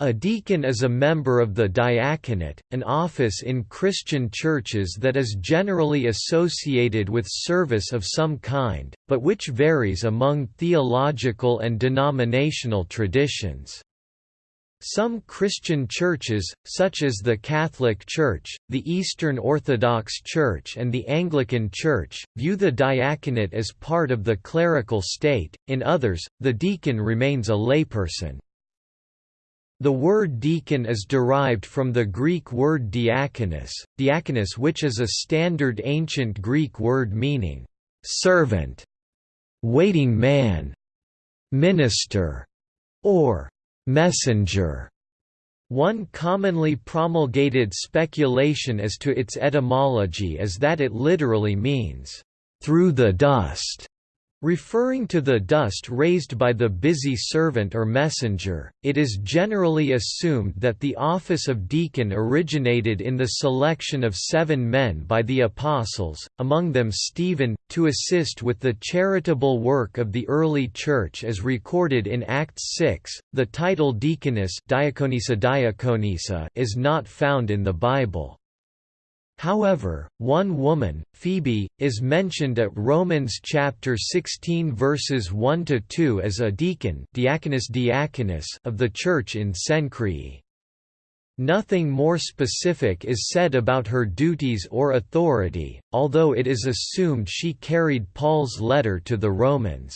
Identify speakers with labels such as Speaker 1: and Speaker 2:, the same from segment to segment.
Speaker 1: A deacon is a member of the diaconate, an office in Christian churches that is generally associated with service of some kind, but which varies among theological and denominational traditions. Some Christian churches, such as the Catholic Church, the Eastern Orthodox Church and the Anglican Church, view the diaconate as part of the clerical state, in others, the deacon remains a layperson. The word deacon is derived from the Greek word diakonos, diakonos which is a standard ancient Greek word meaning, "...servant", "...waiting man", "...minister", or "...messenger". One commonly promulgated speculation as to its etymology is that it literally means, "...through the dust", Referring to the dust raised by the busy servant or messenger, it is generally assumed that the office of deacon originated in the selection of seven men by the apostles, among them Stephen, to assist with the charitable work of the early church as recorded in Acts 6. The title deaconess is not found in the Bible. However, one woman, Phoebe, is mentioned at Romans chapter 16 verses 1 to 2 as a deacon, diaconus diaconus of the church in Cenchreae. Nothing more specific is said about her duties or authority, although it is assumed she carried Paul's letter to the Romans.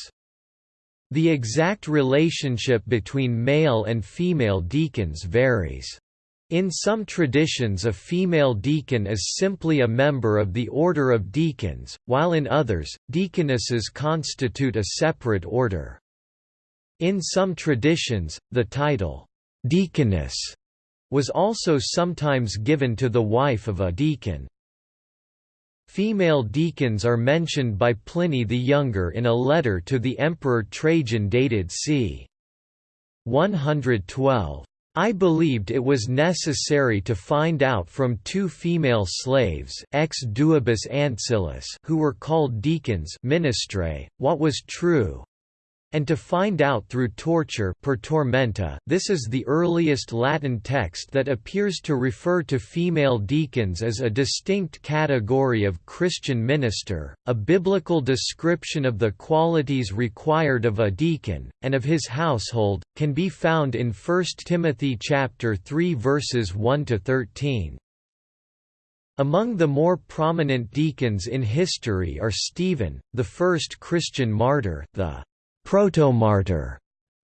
Speaker 1: The exact relationship between male and female deacons varies. In some traditions a female deacon is simply a member of the order of deacons, while in others, deaconesses constitute a separate order. In some traditions, the title, deaconess, was also sometimes given to the wife of a deacon. Female deacons are mentioned by Pliny the Younger in a letter to the Emperor Trajan dated c. 112. I believed it was necessary to find out from two female slaves ex duabus ancillis who were called deacons ministrae, what was true, and to find out through torture per tormenta this is the earliest Latin text that appears to refer to female deacons as a distinct category of Christian minister, a biblical description of the qualities required of a deacon, and of his household, can be found in 1 Timothy chapter 3 verses 1 to 13. Among the more prominent deacons in history are Stephen, the first Christian martyr the protomartyr.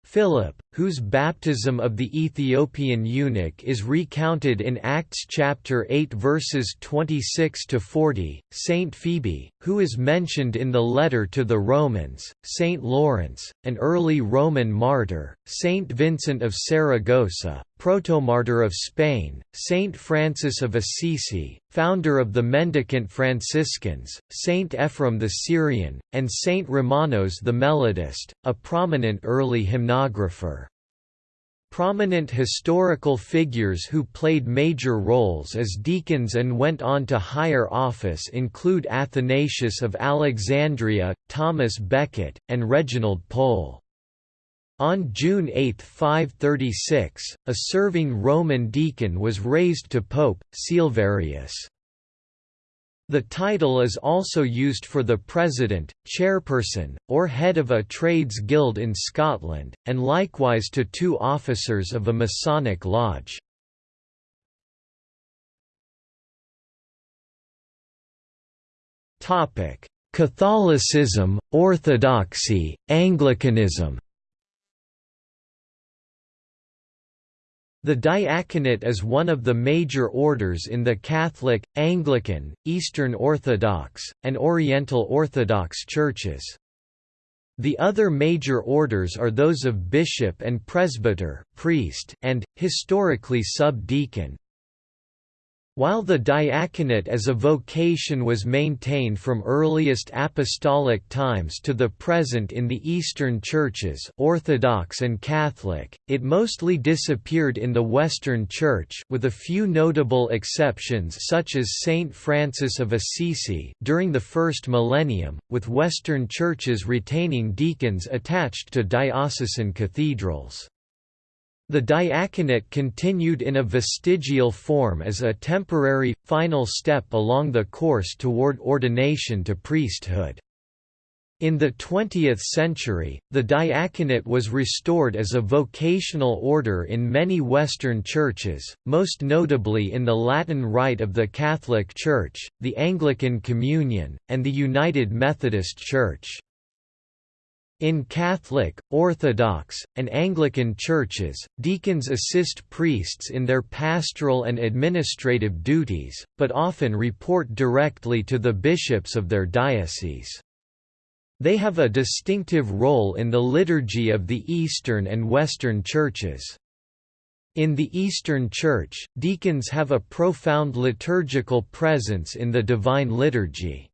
Speaker 1: Philip, whose baptism of the Ethiopian eunuch is recounted in Acts chapter 8 verses 26 to 40, Saint Phoebe, who is mentioned in the letter to the Romans, Saint Lawrence, an early Roman martyr, Saint Vincent of Saragossa, protomartyr of Spain, Saint Francis of Assisi, founder of the mendicant Franciscans, Saint Ephrem the Syrian, and Saint Romanos the Melodist, a prominent early hymnographer. Prominent historical figures who played major roles as deacons and went on to higher office include Athanasius of Alexandria, Thomas Becket, and Reginald Pole. On June 8, 536, a serving Roman deacon was raised to Pope, Silverius. The title is also used for the president, chairperson, or head of a trades guild in Scotland, and likewise to two officers of a Masonic lodge. Catholicism, Orthodoxy, Anglicanism The diaconate is one of the major orders in the Catholic, Anglican, Eastern Orthodox, and Oriental Orthodox churches. The other major orders are those of bishop and presbyter, priest, and, historically sub-deacon. While the diaconate as a vocation was maintained from earliest apostolic times to the present in the Eastern churches Orthodox and Catholic, it mostly disappeared in the Western Church with a few notable exceptions such as Saint Francis of Assisi during the first millennium, with Western churches retaining deacons attached to diocesan cathedrals. The diaconate continued in a vestigial form as a temporary, final step along the course toward ordination to priesthood. In the 20th century, the diaconate was restored as a vocational order in many Western churches, most notably in the Latin Rite of the Catholic Church, the Anglican Communion, and the United Methodist Church. In Catholic, Orthodox, and Anglican churches, deacons assist priests in their pastoral and administrative duties, but often report directly to the bishops of their diocese. They have a distinctive role in the liturgy of the Eastern and Western churches. In the Eastern Church, deacons have a profound liturgical presence in the Divine Liturgy.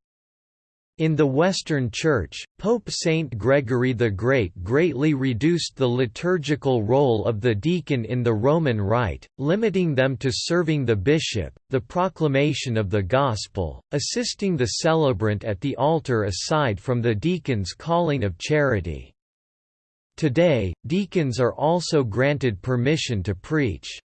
Speaker 1: In the Western Church, Pope Saint Gregory the Great greatly reduced the liturgical role of the deacon in the Roman Rite, limiting them to serving the bishop, the proclamation of the Gospel, assisting the celebrant at the altar aside from the deacon's calling of charity. Today, deacons are also granted permission to preach.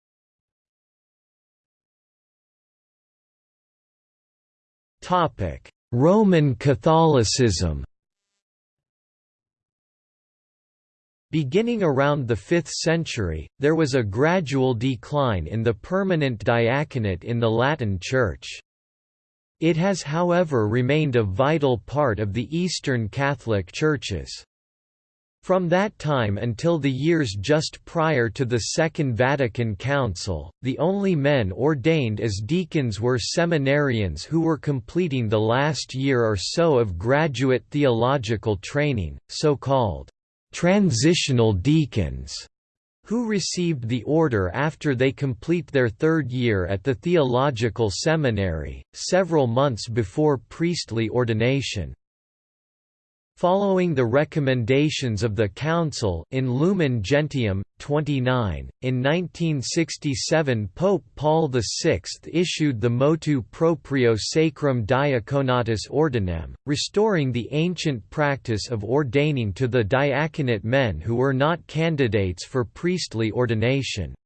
Speaker 1: Topic Roman Catholicism Beginning around the 5th century, there was a gradual decline in the permanent diaconate in the Latin Church. It has however remained a vital part of the Eastern Catholic Churches. From that time until the years just prior to the Second Vatican Council, the only men ordained as deacons were seminarians who were completing the last year or so of graduate theological training, so-called transitional deacons, who received the order after they complete their third year at the theological seminary, several months before priestly ordination. Following the recommendations of the Council in Lumen Gentium, 29, in 1967 Pope Paul VI issued the Motu Proprio Sacrum Diaconatus Ordinem, restoring the ancient practice of ordaining to the diaconate men who were not candidates for priestly ordination.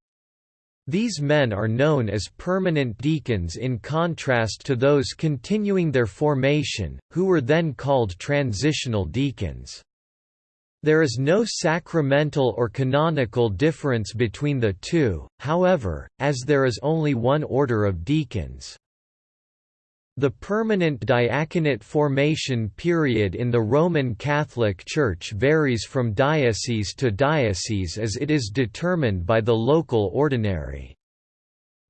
Speaker 1: These men are known as permanent deacons in contrast to those continuing their formation, who were then called transitional deacons. There is no sacramental or canonical difference between the two, however, as there is only one order of deacons. The permanent diaconate formation period in the Roman Catholic Church varies from diocese to diocese as it is determined by the local ordinary.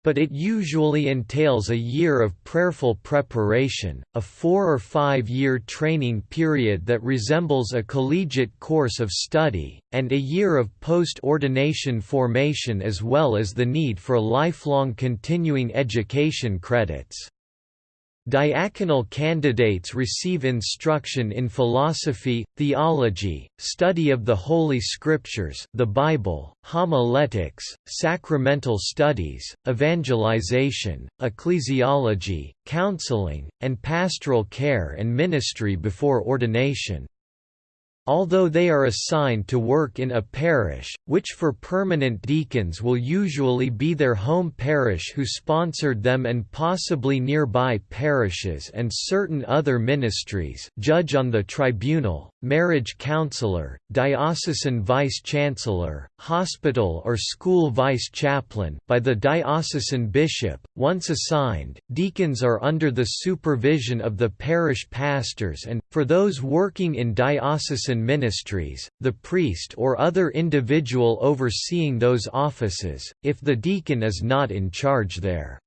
Speaker 1: But it usually entails a year of prayerful preparation, a four- or five-year training period that resembles a collegiate course of study, and a year of post-ordination formation as well as the need for lifelong continuing education credits. Diaconal candidates receive instruction in philosophy, theology, study of the Holy Scriptures the Bible, homiletics, sacramental studies, evangelization, ecclesiology, counseling, and pastoral care and ministry before ordination. Although they are assigned to work in a parish, which for permanent deacons will usually be their home parish who sponsored them and possibly nearby parishes and certain other ministries judge on the tribunal, marriage counselor, diocesan vice-chancellor, hospital or school vice-chaplain by the diocesan bishop, once assigned, deacons are under the supervision of the parish pastors and, for those working in diocesan ministries, the priest or other individual overseeing those offices, if the deacon is not in charge there.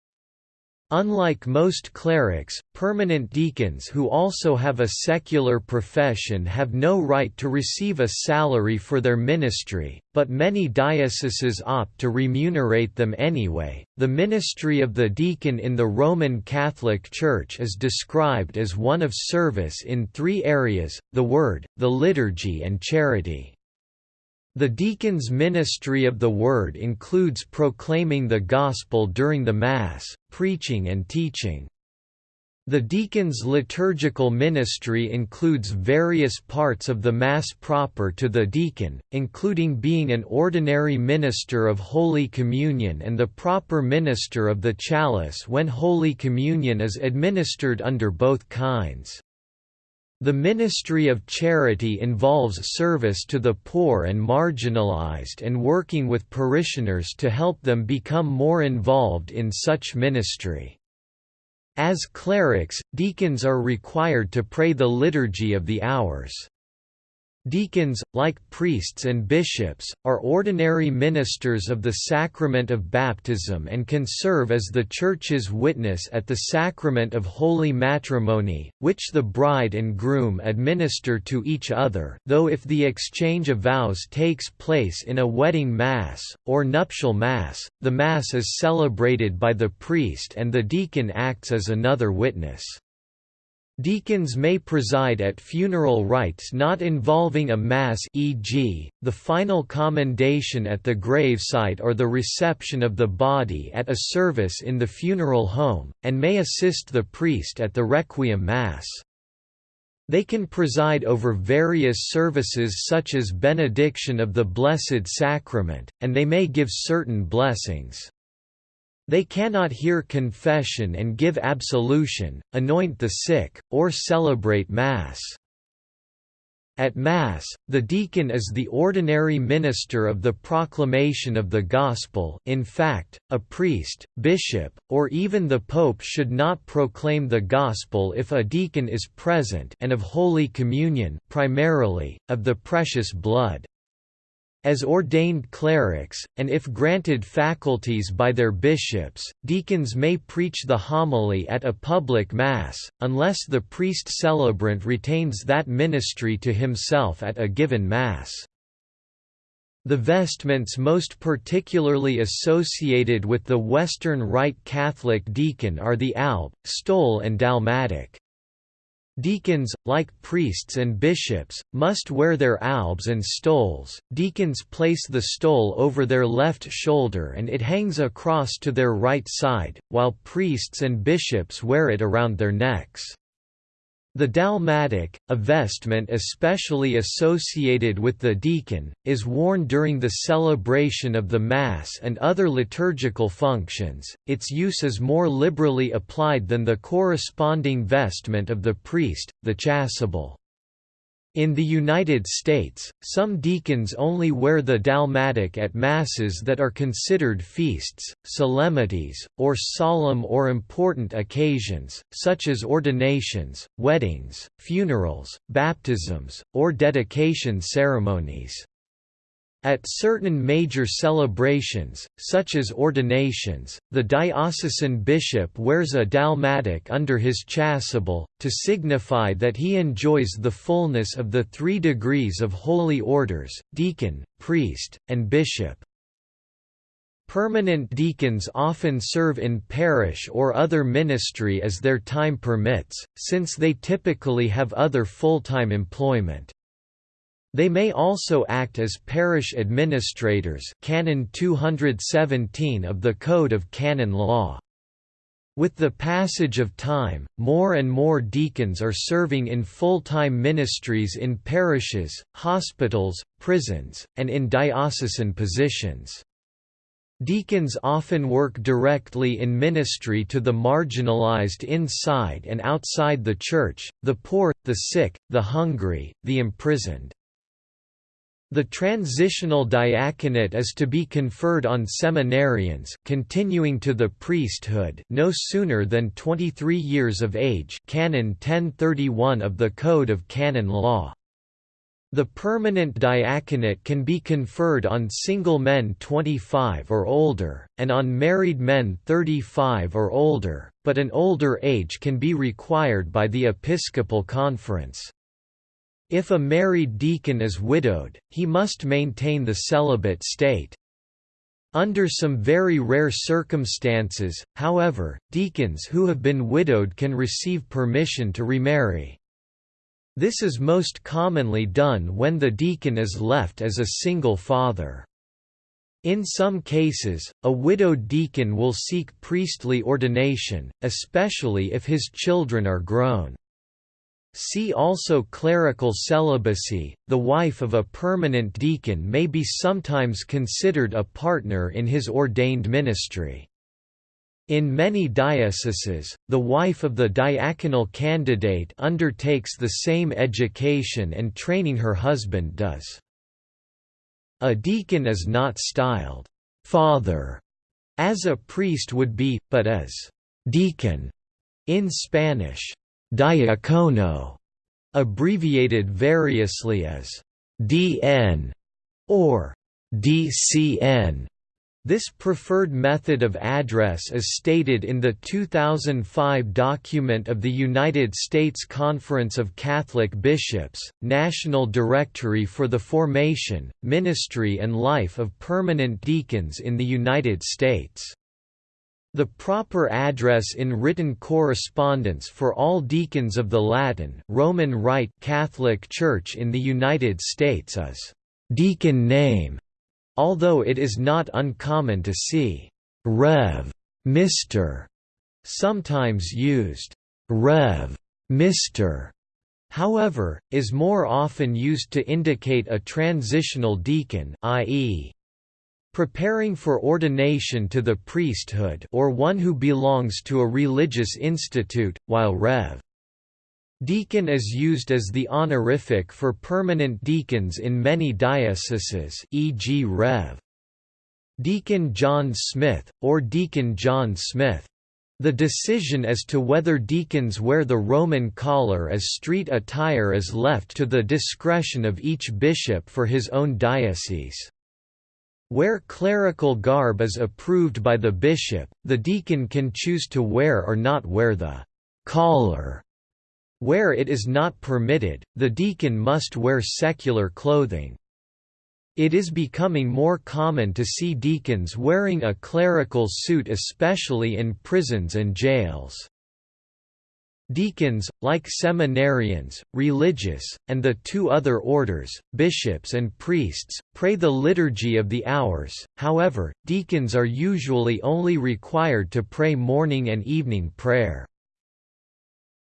Speaker 1: Unlike most clerics, permanent deacons who also have a secular profession have no right to receive a salary for their ministry, but many dioceses opt to remunerate them anyway. The ministry of the deacon in the Roman Catholic Church is described as one of service in three areas the Word, the liturgy, and charity. The deacon's ministry of the Word includes proclaiming the Gospel during the Mass, preaching and teaching. The deacon's liturgical ministry includes various parts of the Mass proper to the deacon, including being an ordinary minister of Holy Communion and the proper minister of the chalice when Holy Communion is administered under both kinds. The ministry of charity involves service to the poor and marginalized and working with parishioners to help them become more involved in such ministry. As clerics, deacons are required to pray the Liturgy of the Hours. Deacons, like priests and bishops, are ordinary ministers of the sacrament of baptism and can serve as the Church's witness at the sacrament of holy matrimony, which the bride and groom administer to each other though if the exchange of vows takes place in a wedding mass, or nuptial mass, the mass is celebrated by the priest and the deacon acts as another witness. Deacons may preside at funeral rites not involving a mass e.g., the final commendation at the gravesite or the reception of the body at a service in the funeral home, and may assist the priest at the requiem mass. They can preside over various services such as benediction of the Blessed Sacrament, and they may give certain blessings. They cannot hear confession and give absolution, anoint the sick, or celebrate Mass. At Mass, the deacon is the ordinary minister of the proclamation of the Gospel in fact, a priest, bishop, or even the Pope should not proclaim the Gospel if a deacon is present and of Holy Communion primarily, of the precious blood as ordained clerics, and if granted faculties by their bishops, deacons may preach the homily at a public mass, unless the priest-celebrant retains that ministry to himself at a given mass. The vestments most particularly associated with the Western Rite Catholic deacon are the alb, stole and dalmatic. Deacons, like priests and bishops, must wear their albs and stoles. Deacons place the stole over their left shoulder and it hangs across to their right side, while priests and bishops wear it around their necks. The dalmatic, a vestment especially associated with the deacon, is worn during the celebration of the Mass and other liturgical functions. Its use is more liberally applied than the corresponding vestment of the priest, the chasuble. In the United States, some deacons only wear the dalmatic at masses that are considered feasts, solemnities, or solemn or important occasions, such as ordinations, weddings, funerals, baptisms, or dedication ceremonies. At certain major celebrations, such as ordinations, the diocesan bishop wears a dalmatic under his chasuble, to signify that he enjoys the fullness of the three degrees of holy orders, deacon, priest, and bishop. Permanent deacons often serve in parish or other ministry as their time permits, since they typically have other full-time employment. They may also act as parish administrators Canon 217 of the Code of Canon Law. With the passage of time, more and more deacons are serving in full-time ministries in parishes, hospitals, prisons, and in diocesan positions. Deacons often work directly in ministry to the marginalized inside and outside the church, the poor, the sick, the hungry, the imprisoned. The transitional diaconate is to be conferred on seminarians continuing to the priesthood no sooner than 23 years of age Canon 1031 of the Code of Canon Law. The permanent diaconate can be conferred on single men 25 or older, and on married men 35 or older, but an older age can be required by the Episcopal Conference. If a married deacon is widowed, he must maintain the celibate state. Under some very rare circumstances, however, deacons who have been widowed can receive permission to remarry. This is most commonly done when the deacon is left as a single father. In some cases, a widowed deacon will seek priestly ordination, especially if his children are grown. See also clerical celibacy. The wife of a permanent deacon may be sometimes considered a partner in his ordained ministry. In many dioceses, the wife of the diaconal candidate undertakes the same education and training her husband does. A deacon is not styled «father» as a priest would be, but as «deacon» in Spanish, «diacono», abbreviated variously as «DN» or «DCN». This preferred method of address is stated in the 2005 document of the United States Conference of Catholic Bishops, National Directory for the Formation, Ministry and Life of Permanent Deacons in the United States. The proper address in written correspondence for all deacons of the Latin Roman Rite Catholic Church in the United States is deacon name Although it is not uncommon to see Rev. Mr. sometimes used Rev. Mr. however, is more often used to indicate a transitional deacon i.e. preparing for ordination to the priesthood or one who belongs to a religious institute, while Rev. Deacon is used as the honorific for permanent deacons in many dioceses e.g. Rev. Deacon John Smith, or Deacon John Smith. The decision as to whether deacons wear the Roman collar as street attire is left to the discretion of each bishop for his own diocese. Where clerical garb is approved by the bishop, the deacon can choose to wear or not wear the collar where it is not permitted, the deacon must wear secular clothing. It is becoming more common to see deacons wearing a clerical suit especially in prisons and jails. Deacons, like seminarians, religious, and the two other orders, bishops and priests, pray the Liturgy of the Hours, however, deacons are usually only required to pray morning and evening prayer.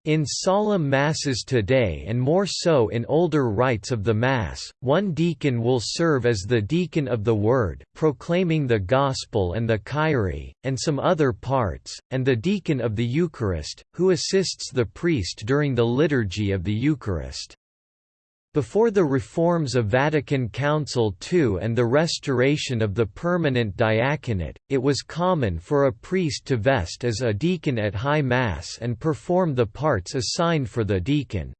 Speaker 1: In solemn masses today and more so in older rites of the Mass, one deacon will serve as the deacon of the Word proclaiming the Gospel and the Kyrie, and some other parts, and the deacon of the Eucharist, who assists the priest during the liturgy of the Eucharist. Before the reforms of Vatican Council II and the restoration of the permanent diaconate, it was common for a priest to vest as a deacon at High Mass and perform the parts assigned for the deacon.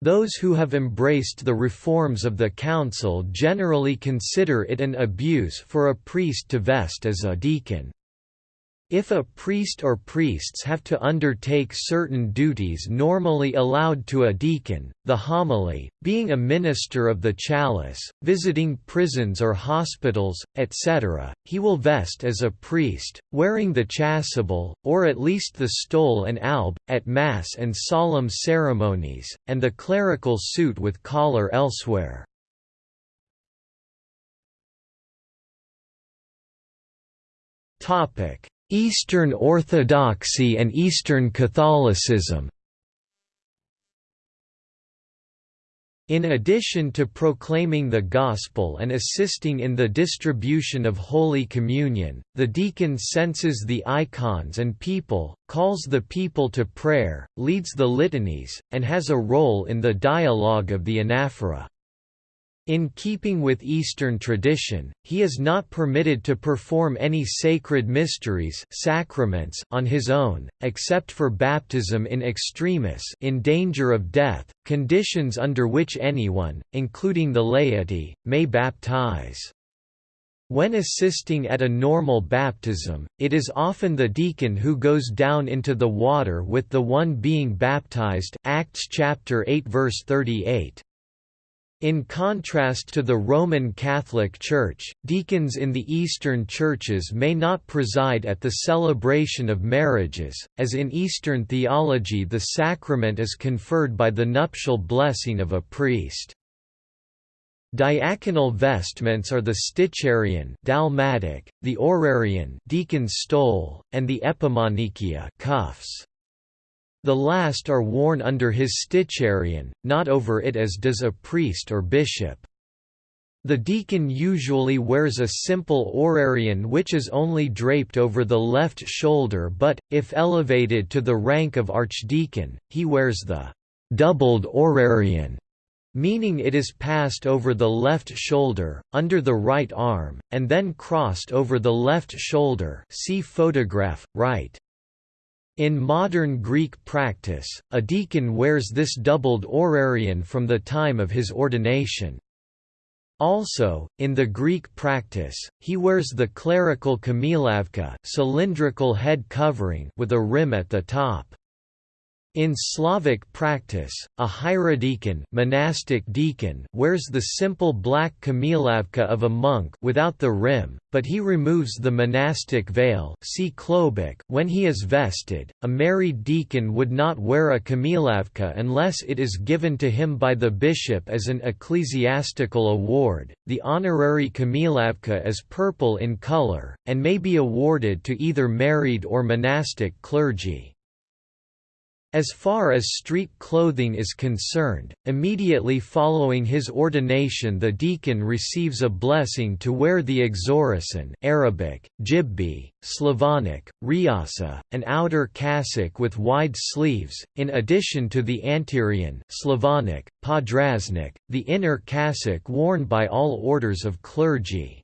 Speaker 1: Those who have embraced the reforms of the Council generally consider it an abuse for a priest to vest as a deacon. If a priest or priests have to undertake certain duties normally allowed to a deacon, the homily, being a minister of the chalice, visiting prisons or hospitals, etc., he will vest as a priest, wearing the chasuble, or at least the stole and alb, at Mass and solemn ceremonies, and the clerical suit with collar elsewhere. Topic Eastern Orthodoxy and Eastern Catholicism In addition to proclaiming the Gospel and assisting in the distribution of Holy Communion, the deacon censes the icons and people, calls the people to prayer, leads the litanies, and has a role in the dialogue of the anaphora. In keeping with Eastern tradition, he is not permitted to perform any sacred mysteries sacraments on his own, except for baptism in extremis in danger of death, conditions under which anyone, including the laity, may baptize. When assisting at a normal baptism, it is often the deacon who goes down into the water with the one being baptized Acts chapter 8 verse 38. In contrast to the Roman Catholic Church, deacons in the Eastern churches may not preside at the celebration of marriages, as in Eastern theology the sacrament is conferred by the nuptial blessing of a priest. Diaconal vestments are the sticharion dalmatic, the orarion deacon's stole, and the epimonychia cuffs. The last are worn under his sticharion, not over it as does a priest or bishop. The deacon usually wears a simple orarion which is only draped over the left shoulder but, if elevated to the rank of archdeacon, he wears the doubled orarion meaning it is passed over the left shoulder, under the right arm, and then crossed over the left shoulder see photograph, right. In modern Greek practice, a deacon wears this doubled orarion from the time of his ordination. Also, in the Greek practice, he wears the clerical kamilavka cylindrical head covering with a rim at the top. In Slavic practice, a hierodeacon, monastic deacon wears the simple black kamilavka of a monk without the rim, but he removes the monastic veil see klobuk when he is vested. A married deacon would not wear a kamilavka unless it is given to him by the bishop as an ecclesiastical award. The honorary kamilavka is purple in color, and may be awarded to either married or monastic clergy. As far as street clothing is concerned, immediately following his ordination the deacon receives a blessing to wear the exorasson Arabic, jibbi, Slavonic, riasa, an outer cassock with wide sleeves, in addition to the anterion Slavonic, podraznik, the inner cassock worn by all orders of clergy.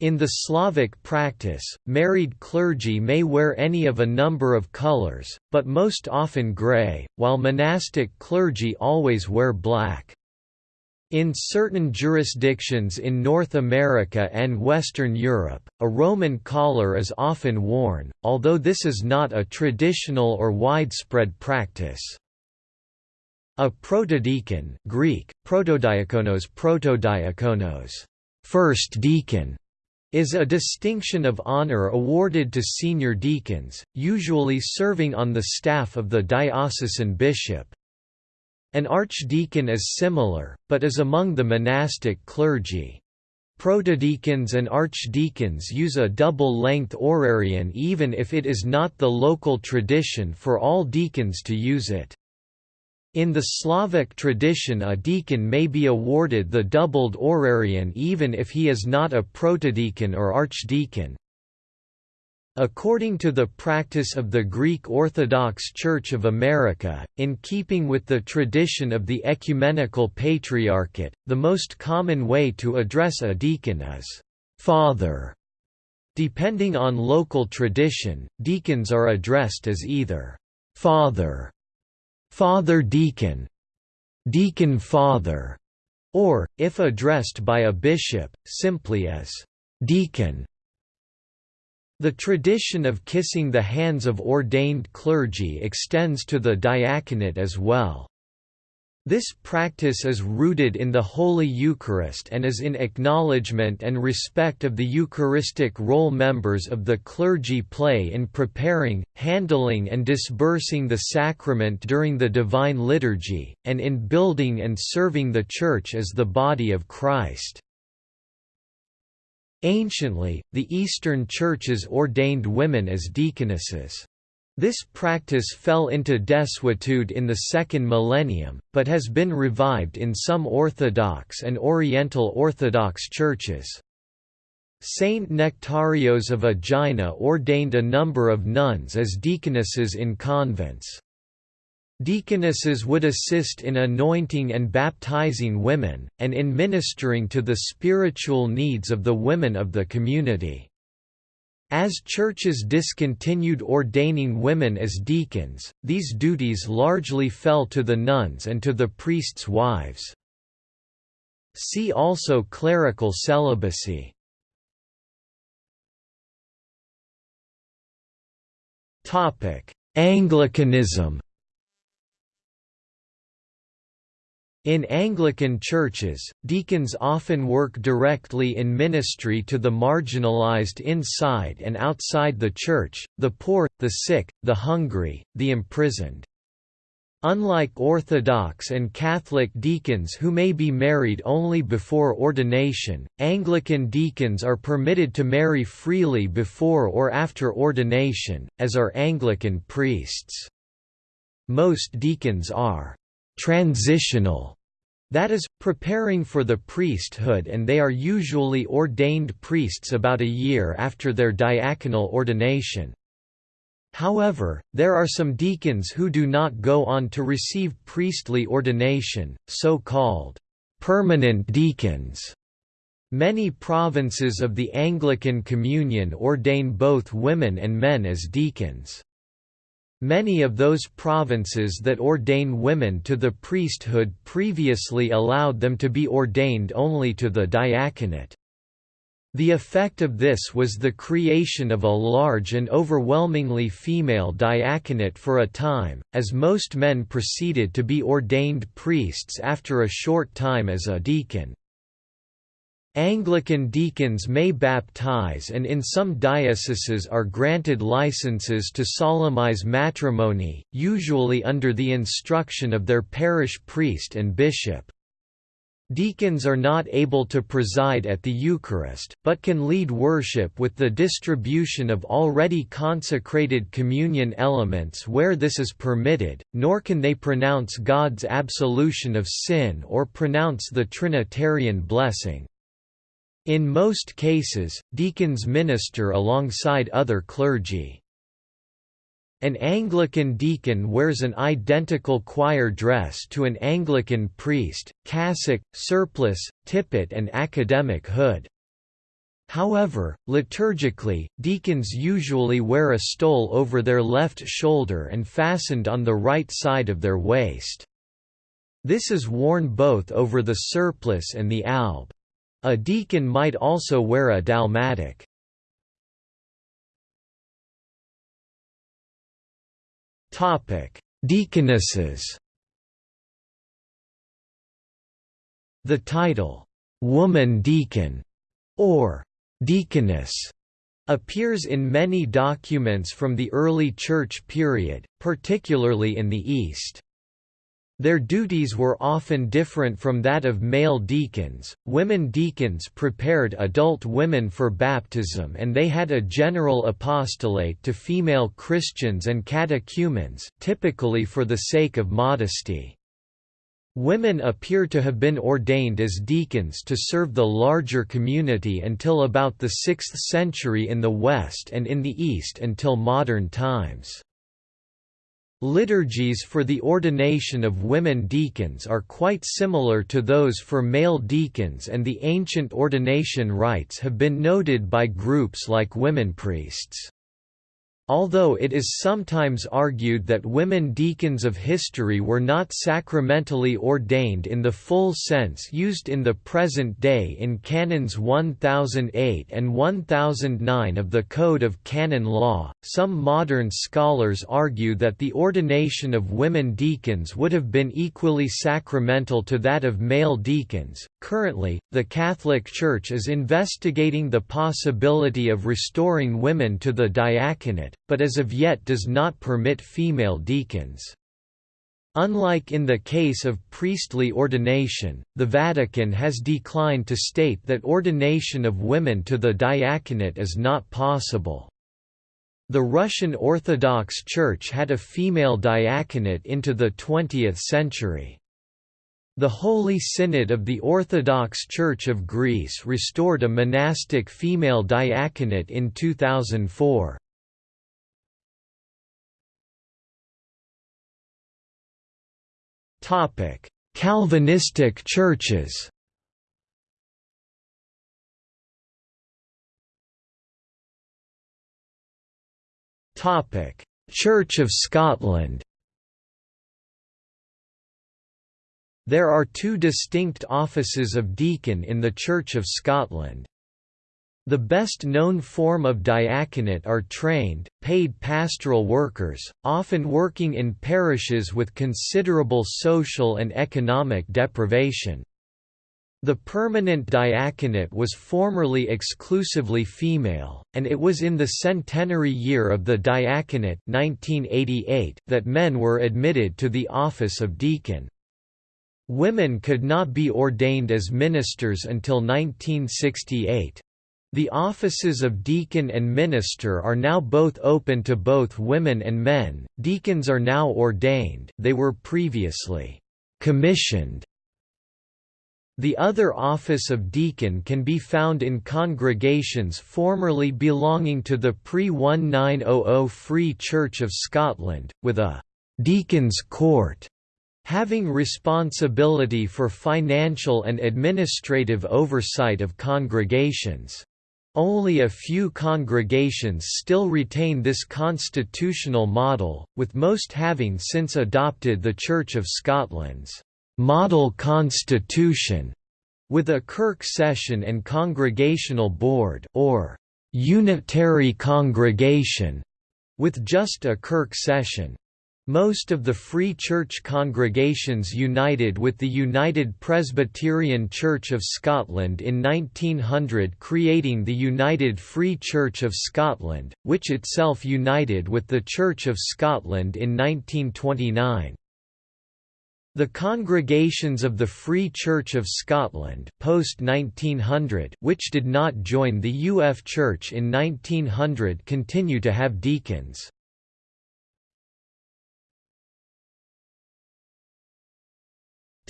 Speaker 1: In the Slavic practice, married clergy may wear any of a number of colors, but most often gray, while monastic clergy always wear black. In certain jurisdictions in North America and Western Europe, a Roman collar is often worn, although this is not a traditional or widespread practice. A protodeacon Greek, protodiakonos protodiakonos, first deacon, is a distinction of honor awarded to senior deacons, usually serving on the staff of the diocesan bishop. An archdeacon is similar, but is among the monastic clergy. Protodeacons and archdeacons use a double-length orarion even if it is not the local tradition for all deacons to use it. In the Slavic tradition a deacon may be awarded the doubled orarion even if he is not a protodeacon or archdeacon. According to the practice of the Greek Orthodox Church of America, in keeping with the tradition of the ecumenical patriarchate, the most common way to address a deacon is, "'Father'". Depending on local tradition, deacons are addressed as either, "'Father' Father Deacon, Deacon Father, or, if addressed by a bishop, simply as Deacon. The tradition of kissing the hands of ordained clergy extends to the diaconate as well. This practice is rooted in the Holy Eucharist and is in acknowledgement and respect of the Eucharistic role members of the clergy play in preparing, handling and disbursing the sacrament during the Divine Liturgy, and in building and serving the Church as the body of Christ. Anciently, the Eastern churches ordained women as deaconesses. This practice fell into desuetude in the second millennium, but has been revived in some Orthodox and Oriental Orthodox churches. Saint Nectarios of Aegina ordained a number of nuns as deaconesses in convents. Deaconesses would assist in anointing and baptizing women, and in ministering to the spiritual needs of the women of the community. As churches discontinued ordaining women as deacons, these duties largely fell to the nuns and to the priests' wives. See also clerical celibacy. Anglicanism In Anglican churches, deacons often work directly in ministry to the marginalized inside and outside the church, the poor, the sick, the hungry, the imprisoned. Unlike Orthodox and Catholic deacons who may be married only before ordination, Anglican deacons are permitted to marry freely before or after ordination, as are Anglican priests. Most deacons are «transitional», that is, preparing for the priesthood and they are usually ordained priests about a year after their diaconal ordination. However, there are some deacons who do not go on to receive priestly ordination, so-called permanent deacons. Many provinces of the Anglican Communion ordain both women and men as deacons. Many of those provinces that ordain women to the priesthood previously allowed them to be ordained only to the diaconate. The effect of this was the creation of a large and overwhelmingly female diaconate for a time, as most men proceeded to be ordained priests after a short time as a deacon. Anglican deacons may baptize and in some dioceses are granted licenses to solemnize matrimony, usually under the instruction of their parish priest and bishop. Deacons are not able to preside at the Eucharist, but can lead worship with the distribution of already consecrated communion elements where this is permitted, nor can they pronounce God's absolution of sin or pronounce the Trinitarian blessing. In most cases, deacons minister alongside other clergy. An Anglican deacon wears an identical choir dress to an Anglican priest, cassock, surplice, tippet and academic hood. However, liturgically, deacons usually wear a stole over their left shoulder and fastened on the right side of their waist. This is worn both over the surplice and the alb. A deacon might also wear a dalmatic. Deaconesses. The title, "'Woman Deacon' or "'Deaconess' appears in many documents from the early Church period, particularly in the East. Their duties were often different from that of male deacons. Women deacons prepared adult women for baptism and they had a general apostolate to female Christians and catechumens, typically for the sake of modesty. Women appear to have been ordained as deacons to serve the larger community until about the 6th century in the West and in the East until modern times. Liturgies for the ordination of women deacons are quite similar to those for male deacons and the ancient ordination rites have been noted by groups like women priests. Although it is sometimes argued that women deacons of history were not sacramentally ordained in the full sense used in the present day in Canons 1008 and 1009 of the Code of Canon Law, some modern scholars argue that the ordination of women deacons would have been equally sacramental to that of male deacons. Currently, the Catholic Church is investigating the possibility of restoring women to the diaconate, but as of yet does not permit female deacons. Unlike in the case of priestly ordination, the Vatican has declined to state that ordination of women to the diaconate is not possible. The Russian Orthodox Church had a female diaconate into the 20th century. The Holy Synod of the Orthodox Church of Greece restored a monastic female diaconate in 2004. Calvinistic churches. Church of Scotland. There are two distinct offices of deacon in the Church of Scotland. The best known form of diaconate are trained, paid pastoral workers, often working in parishes with considerable social and economic deprivation. The permanent diaconate was formerly exclusively female, and it was in the centenary year of the diaconate 1988 that men were admitted to the office of deacon. Women could not be ordained as ministers until 1968. The offices of deacon and minister are now both open to both women and men. Deacons are now ordained, they were previously commissioned the other office of deacon can be found in congregations formerly belonging to the pre-1900 Free Church of Scotland, with a «deacon's court» having responsibility for financial and administrative oversight of congregations. Only a few congregations still retain this constitutional model, with most having since adopted the Church of Scotland's model constitution with a Kirk session and congregational board or unitary congregation with just a Kirk session. Most of the Free Church congregations united with the United Presbyterian Church of Scotland in 1900 creating the United Free Church of Scotland, which itself united with the Church of Scotland in 1929. The congregations of the Free Church of Scotland post 1900 which did not join the UF Church in 1900 continue to have deacons.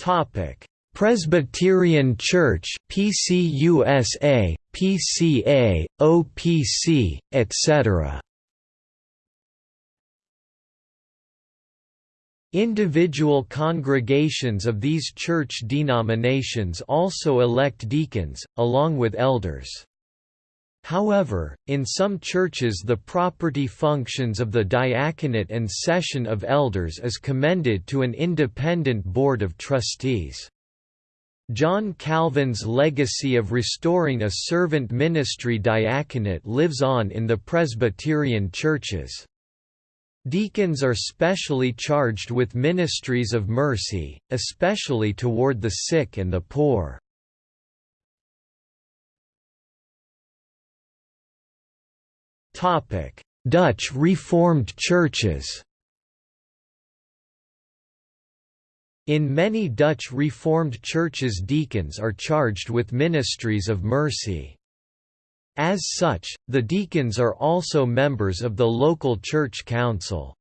Speaker 1: Topic: Presbyterian Church, PCUSA, PCA, OPC, etc. Individual congregations of these church denominations also elect deacons, along with elders. However, in some churches the property functions of the diaconate and session of elders is commended to an independent board of trustees. John Calvin's legacy of restoring a servant ministry diaconate lives on in the Presbyterian churches. Deacons are specially charged with ministries of mercy, especially toward the sick and the poor. Dutch Reformed churches In many Dutch Reformed churches deacons are charged with ministries of mercy. As such, the deacons are also members of the local church council.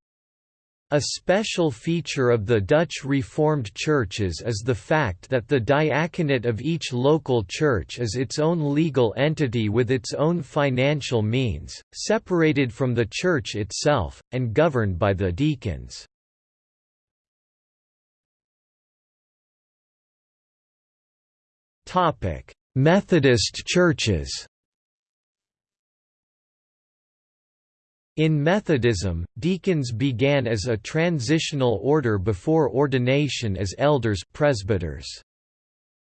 Speaker 1: A special feature of the Dutch Reformed churches is the fact that the diaconate of each local church is its own legal entity with its own financial means, separated from the church itself, and governed by the deacons. Methodist churches In Methodism, deacons began as a transitional order before ordination as elders presbyters.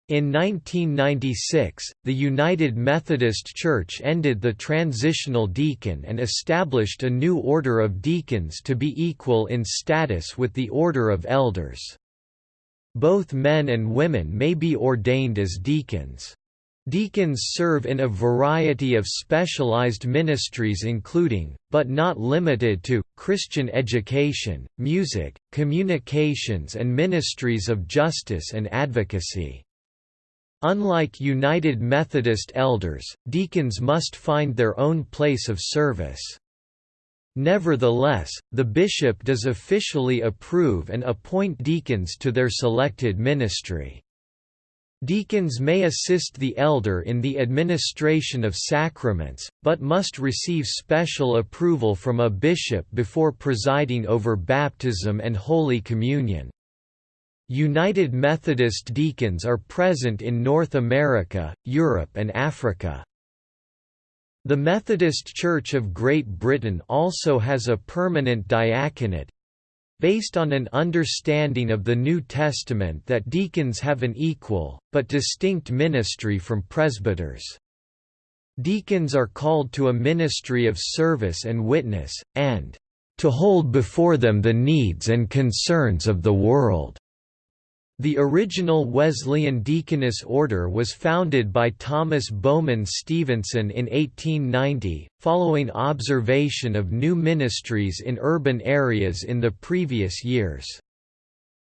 Speaker 1: In 1996, the United Methodist Church ended the transitional deacon and established a new order of deacons to be equal in status with the order of elders. Both men and women may be ordained as deacons. Deacons serve in a variety of specialized ministries including, but not limited to, Christian education, music, communications and ministries of justice and advocacy. Unlike United Methodist elders, deacons must find their own place of service. Nevertheless, the bishop does officially approve and appoint deacons to their selected ministry. Deacons may assist the elder in the administration of sacraments, but must receive special approval from a bishop before presiding over baptism and Holy Communion. United Methodist deacons are present in North America, Europe and Africa. The Methodist Church of Great Britain also has a permanent diaconate, based on an understanding of the New Testament that deacons have an equal, but distinct ministry from presbyters. Deacons are called to a ministry of service and witness, and to hold before them the needs and concerns of the world. The original Wesleyan Deaconess Order was founded by Thomas Bowman Stevenson in 1890, following observation of new ministries in urban areas in the previous years.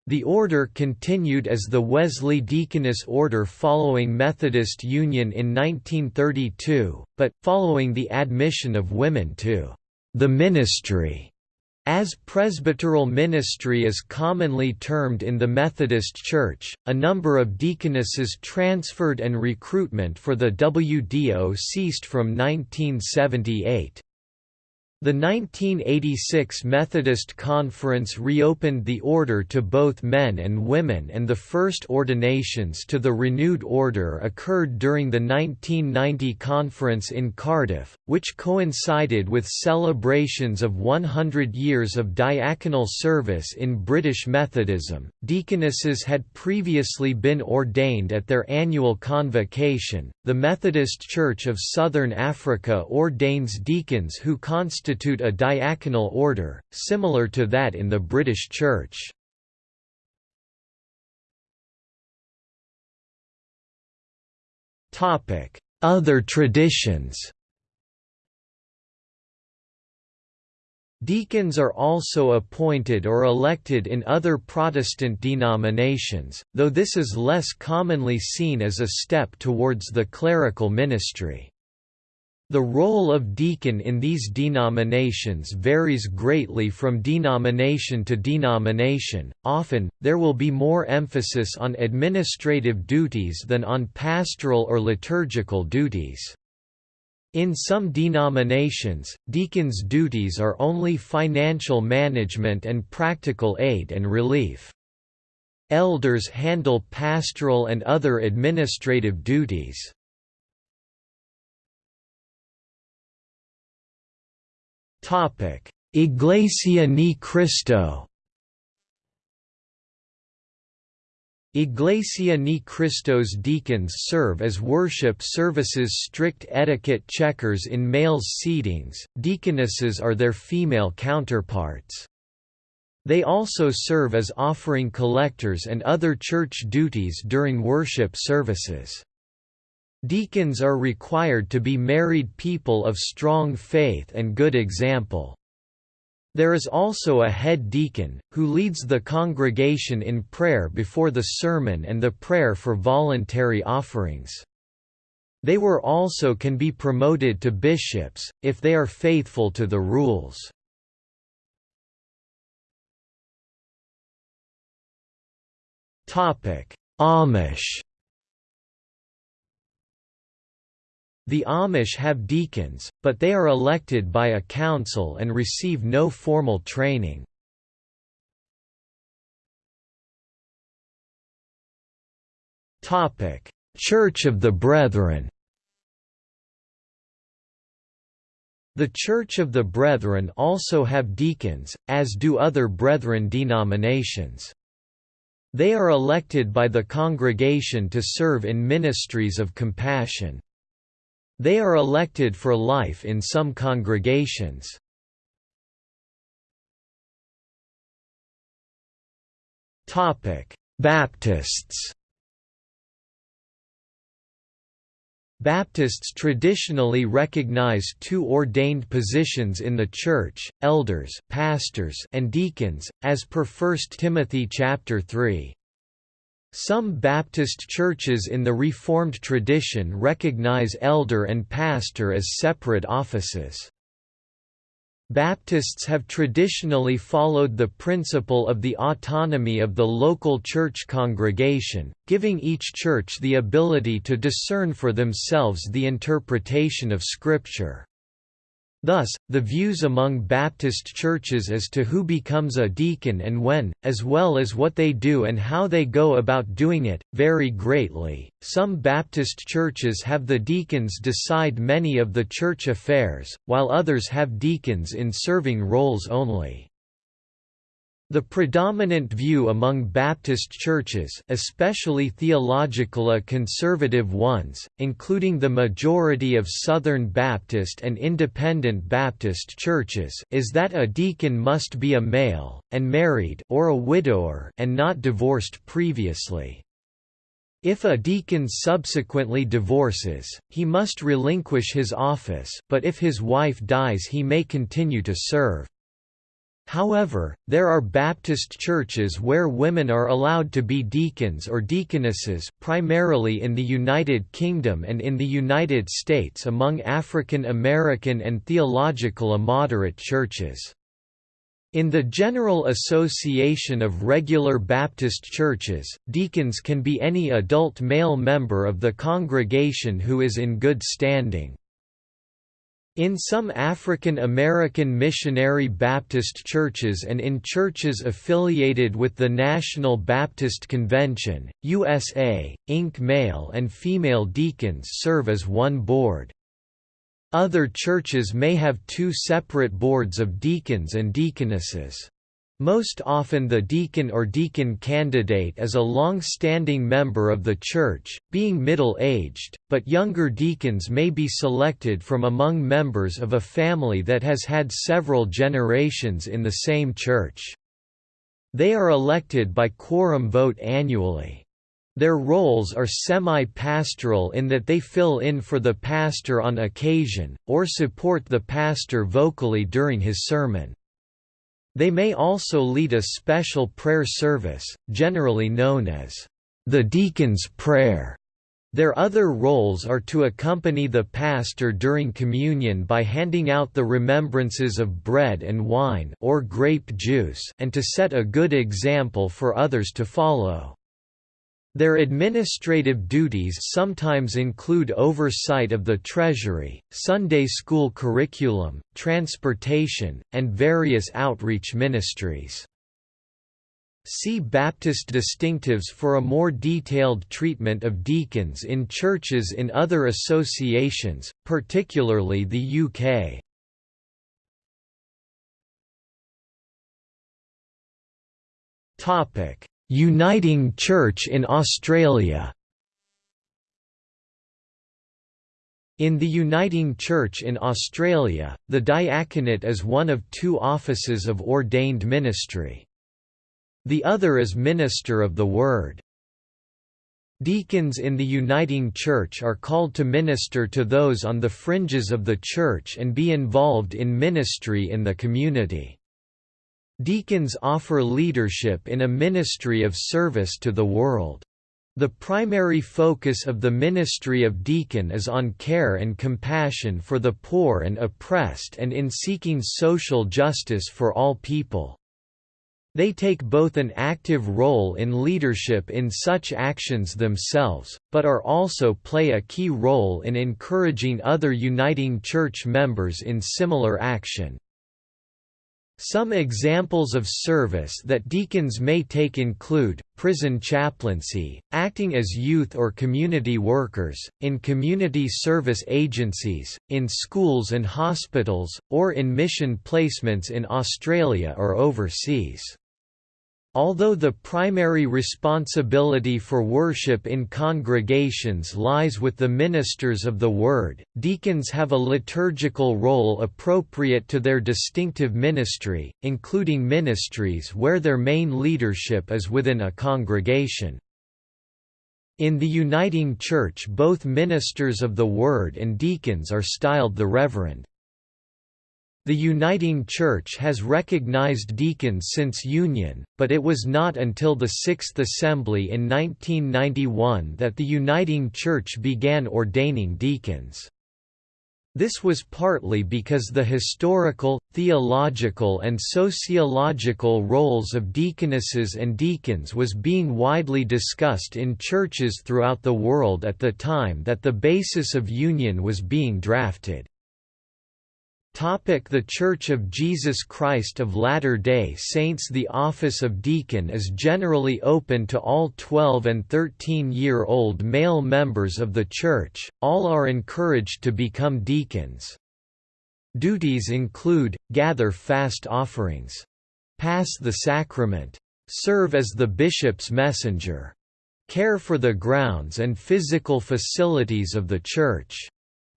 Speaker 1: The order continued as the Wesley Deaconess Order following Methodist Union in 1932, but, following the admission of women to the ministry as presbyteral ministry is commonly termed in the Methodist Church, a number of deaconesses transferred and recruitment for the WDO ceased from 1978. The 1986 Methodist Conference reopened the order to both men and women and the first ordinations to the renewed order occurred during the 1990 conference in Cardiff, which coincided with celebrations of 100 years of diaconal service in British Methodism. Deaconesses had previously been ordained at their annual convocation. The Methodist Church of Southern Africa ordains deacons who constitute constitute a diaconal order, similar to that in the British Church. Other traditions Deacons are also appointed or elected in other Protestant denominations, though this is less commonly seen as a step towards the clerical ministry. The role of deacon in these denominations varies greatly from denomination to denomination, often, there will be more emphasis on administrative duties than on pastoral or liturgical duties. In some denominations, deacons' duties are only financial management and practical aid and relief. Elders handle pastoral and other administrative duties. Iglesia Ni Cristo. Iglesia Ni Cristo's deacons serve as worship services strict etiquette checkers in males' seatings, deaconesses are their female counterparts. They also serve as offering collectors and other church duties during worship services. Deacons are required to be married people of strong faith and good example. There is also a head deacon, who leads the congregation in prayer before the sermon and the prayer for voluntary offerings. They were also can be promoted to bishops, if they are faithful to the rules. Amish The Amish have deacons, but they are elected by a council and receive no formal training. Church of the Brethren The Church of the Brethren also have deacons, as do other Brethren denominations. They are elected by the congregation to serve in ministries of compassion. They are elected for life in some congregations. Baptists Baptists traditionally recognize two ordained positions in the church, elders, pastors, and deacons, as per 1 Timothy chapter 3. Some Baptist churches in the Reformed tradition recognize elder and pastor as separate offices. Baptists have traditionally followed the principle of the autonomy of the local church congregation, giving each church the ability to discern for themselves the interpretation of Scripture. Thus, the views among Baptist churches as to who becomes a deacon and when, as well as what they do and how they go about doing it, vary greatly. Some Baptist churches have the deacons decide many of the church affairs, while others have deacons in serving roles only. The predominant view among Baptist churches especially theologically conservative ones, including the majority of Southern Baptist and Independent Baptist churches is that a deacon must be a male, and married or a widower and not divorced previously. If a deacon subsequently divorces, he must relinquish his office but if his wife dies he may continue to serve. However, there are Baptist churches where women are allowed to be deacons or deaconesses primarily in the United Kingdom and in the United States among African American and theological moderate churches. In the General Association of Regular Baptist Churches, deacons can be any adult male member of the congregation who is in good standing. In some African American missionary Baptist churches and in churches affiliated with the National Baptist Convention, USA, Inc. male and female deacons serve as one board. Other churches may have two separate boards of deacons and deaconesses. Most often the deacon or deacon candidate is a long-standing member of the church, being middle-aged, but younger deacons may be selected from among members of a family that has had several generations in the same church. They are elected by quorum vote annually. Their roles are semi-pastoral in that they fill in for the pastor on occasion, or support the pastor vocally during his sermon. They may also lead a special prayer service, generally known as the deacon's prayer. Their other roles are to accompany the pastor during communion by handing out the remembrances of bread and wine or grape juice and to set a good example for others to follow. Their administrative duties sometimes include oversight of the Treasury, Sunday school curriculum, transportation, and various outreach ministries. See Baptist distinctives for a more detailed treatment of deacons in churches in other associations, particularly the UK. Topic: Uniting Church in Australia In the Uniting Church in Australia, the diaconate is one of two offices of ordained ministry. The other is minister of the Word. Deacons in the Uniting Church are called to minister to those on the fringes of the Church and be involved in ministry in the community. Deacons offer leadership in a ministry of service to the world. The primary focus of the ministry of deacon is on care and compassion for the poor and oppressed and in seeking social justice for all people. They take both an active role in leadership in such actions themselves, but are also play a key role in encouraging other uniting church members in similar action. Some examples of service that deacons may take include, prison chaplaincy, acting as youth or community workers, in community service agencies, in schools and hospitals, or in mission placements in Australia or overseas. Although the primary responsibility for worship in congregations lies with the ministers of the Word, deacons have a liturgical role appropriate to their distinctive ministry, including ministries where their main leadership is within a congregation. In the Uniting Church both ministers of the Word and deacons are styled the Reverend. The Uniting Church has recognized deacons since Union, but it was not until the Sixth Assembly in 1991 that the Uniting Church began ordaining deacons. This was partly because the historical, theological and sociological roles of deaconesses and deacons was being widely discussed in churches throughout the world at the time that the basis of union was being drafted. The Church of Jesus Christ of Latter-day Saints The office of deacon is generally open to all 12 and 13-year-old male members of the church, all are encouraged to become deacons. Duties include, gather fast offerings. pass the sacrament, serve as the bishop's messenger, care for the grounds and physical facilities of the church,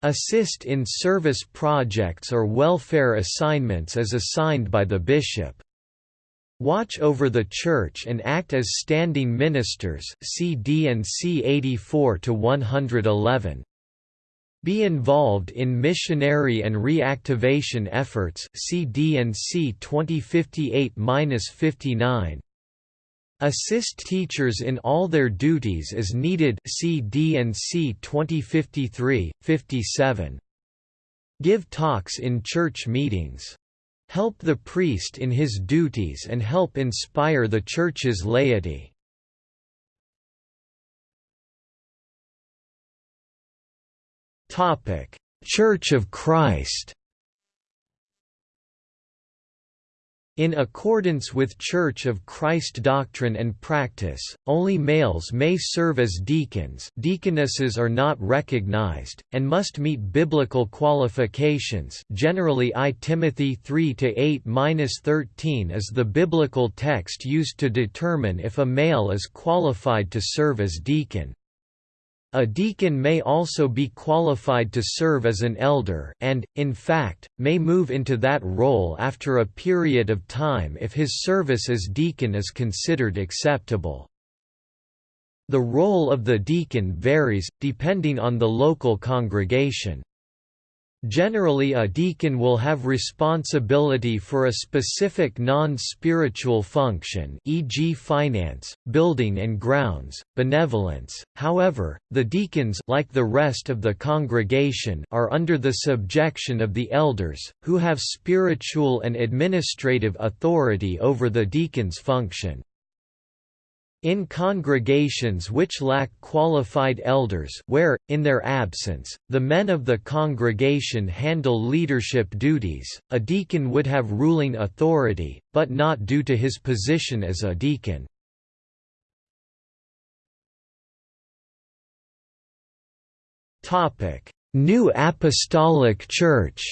Speaker 1: assist in service projects or welfare assignments as assigned by the bishop, watch over the church and act as standing ministers see D&C 84 to 111 be involved in missionary and reactivation efforts see D&C 2058-59 Assist teachers in all their duties as needed see D&C 2053 57 Give talks in church meetings. Help the priest in his duties and help inspire the church's laity. Topic: Church of Christ. In accordance with Church of Christ doctrine and practice, only males may serve as deacons deaconesses are not recognized, and must meet biblical qualifications generally I Timothy 3–8–13 is the biblical text used to determine if a male is qualified to serve as deacon. A deacon may also be qualified to serve as an elder and, in fact, may move into that role after a period of time if his service as deacon is considered acceptable. The role of the deacon varies, depending on the local congregation. Generally a deacon will have responsibility for a specific non-spiritual function e.g. finance, building and grounds, benevolence, however, the deacons like the rest of the congregation are under the subjection of the elders, who have spiritual and administrative authority over the deacon's function. In congregations which lack qualified elders where, in their absence, the men of the congregation handle leadership duties, a deacon would have ruling authority, but not due to his position as a deacon. New Apostolic Church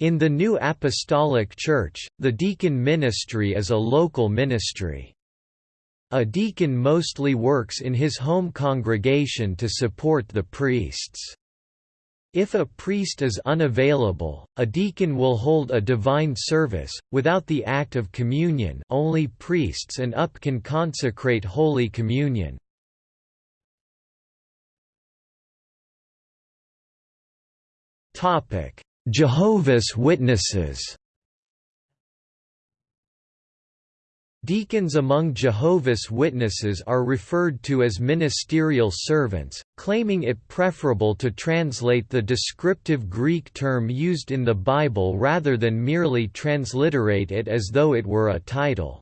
Speaker 1: In the New Apostolic Church, the deacon ministry is a local ministry. A deacon mostly works in his home congregation to support the priests. If a priest is unavailable, a deacon will hold a divine service. Without the act of communion, only priests and up can consecrate Holy Communion. Topic: Jehovah's Witnesses Deacons among Jehovah's Witnesses are referred to as ministerial servants, claiming it preferable to translate the descriptive Greek term used in the Bible rather than merely transliterate it as though it were a title.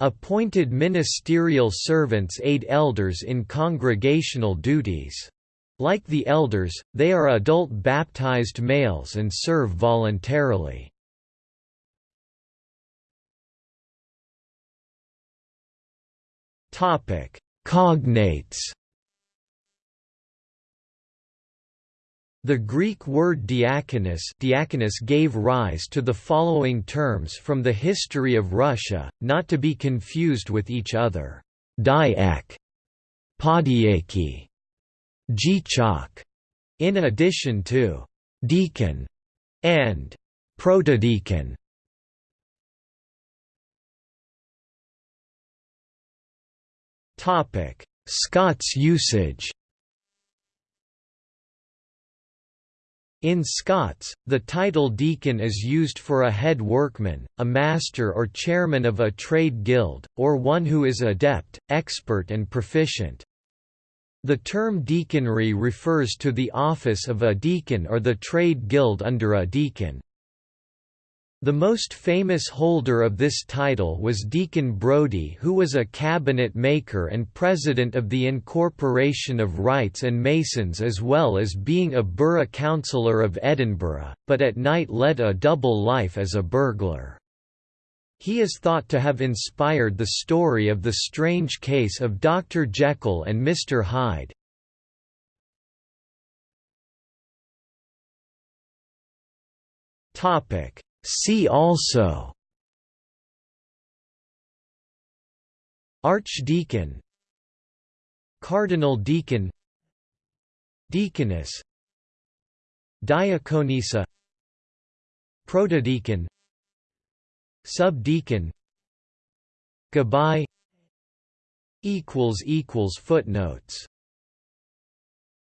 Speaker 1: Appointed ministerial servants aid elders in congregational duties. Like the elders, they are adult baptized males and serve voluntarily. Cognates The Greek word diakonos, diakonos gave rise to the following terms from the history of Russia, not to be confused with each other. Diak, podiaki, Dyachok, in addition to deacon and protodeacon. Topic: Scots usage. In Scots, the title deacon is used for a head workman, a master or chairman of a trade guild, or one who is adept, expert and proficient. The term deaconry refers to the office of a deacon or the trade guild under a deacon. The most famous holder of this title was Deacon Brodie who was a cabinet maker and president of the Incorporation of Wrights and Masons as well as being a burgh councillor of Edinburgh, but at night led a double life as a burglar. He is thought to have inspired the story of the strange case of Dr. Jekyll and Mr. Hyde. See also Archdeacon Cardinal Deacon Deaconess Diaconissa Protodeacon Subdeacon Goodbye Footnotes.